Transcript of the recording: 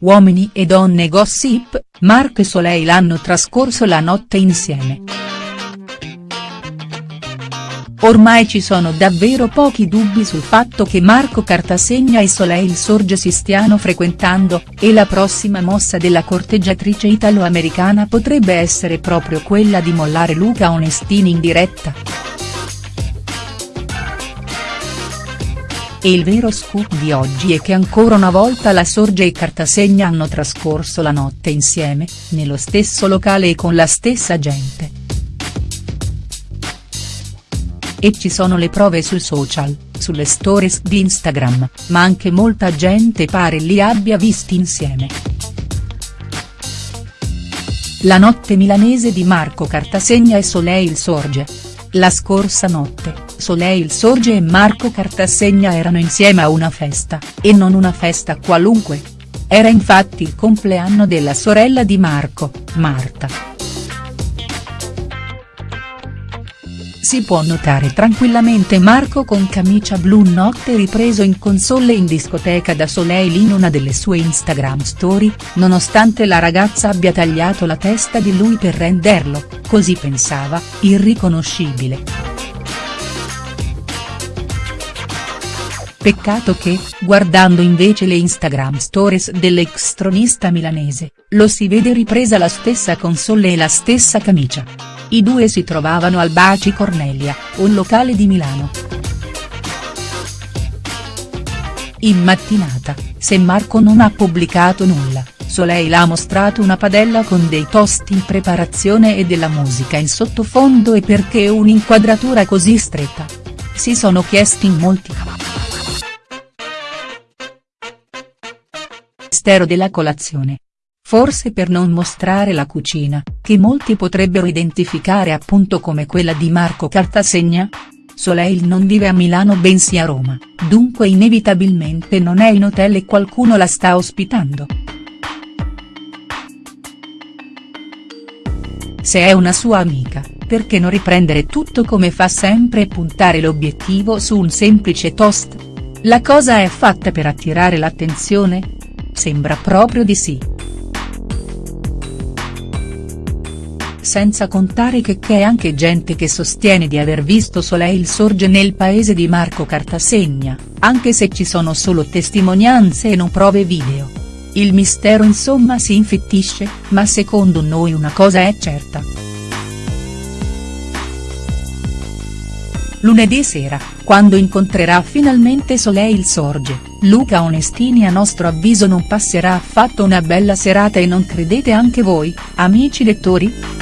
Uomini e donne gossip, Marco e Soleil hanno trascorso la notte insieme. Ormai ci sono davvero pochi dubbi sul fatto che Marco Cartasegna e Soleil Sorge si stiano frequentando, e la prossima mossa della corteggiatrice italo-americana potrebbe essere proprio quella di mollare Luca Onestini in diretta. E il vero scoop di oggi è che ancora una volta la Sorge e Cartasegna hanno trascorso la notte insieme, nello stesso locale e con la stessa gente. E ci sono le prove sui social, sulle stories di Instagram, ma anche molta gente pare li abbia visti insieme. La notte milanese di Marco Cartasegna e Soleil Sorge. La scorsa notte, Soleil Sorge e Marco Cartasegna erano insieme a una festa, e non una festa qualunque. Era infatti il compleanno della sorella di Marco, Marta. Si può notare tranquillamente Marco con camicia blu notte ripreso in console in discoteca da Soleil in una delle sue Instagram story, nonostante la ragazza abbia tagliato la testa di lui per renderlo, così pensava, irriconoscibile. Peccato che, guardando invece le Instagram stories dell'ex tronista milanese, lo si vede ripresa la stessa console e la stessa camicia. I due si trovavano al Baci Cornelia, un locale di Milano. In mattinata, se Marco non ha pubblicato nulla, Soleil ha mostrato una padella con dei toast in preparazione e della musica in sottofondo e perché un'inquadratura così stretta? Si sono chiesti in molti. Mistero della colazione. Forse per non mostrare la cucina, che molti potrebbero identificare appunto come quella di Marco Cartasegna? Soleil non vive a Milano bensì a Roma, dunque inevitabilmente non è in hotel e qualcuno la sta ospitando. Se è una sua amica, perché non riprendere tutto come fa sempre e puntare l'obiettivo su un semplice toast? La cosa è fatta per attirare l'attenzione? Sembra proprio di sì. Senza contare che c'è anche gente che sostiene di aver visto Soleil Sorge nel paese di Marco Cartasegna, anche se ci sono solo testimonianze e non prove video. Il mistero insomma si infittisce, ma secondo noi una cosa è certa. Lunedì sera, quando incontrerà finalmente Soleil Sorge, Luca Onestini a nostro avviso non passerà affatto una bella serata e non credete anche voi, amici lettori?.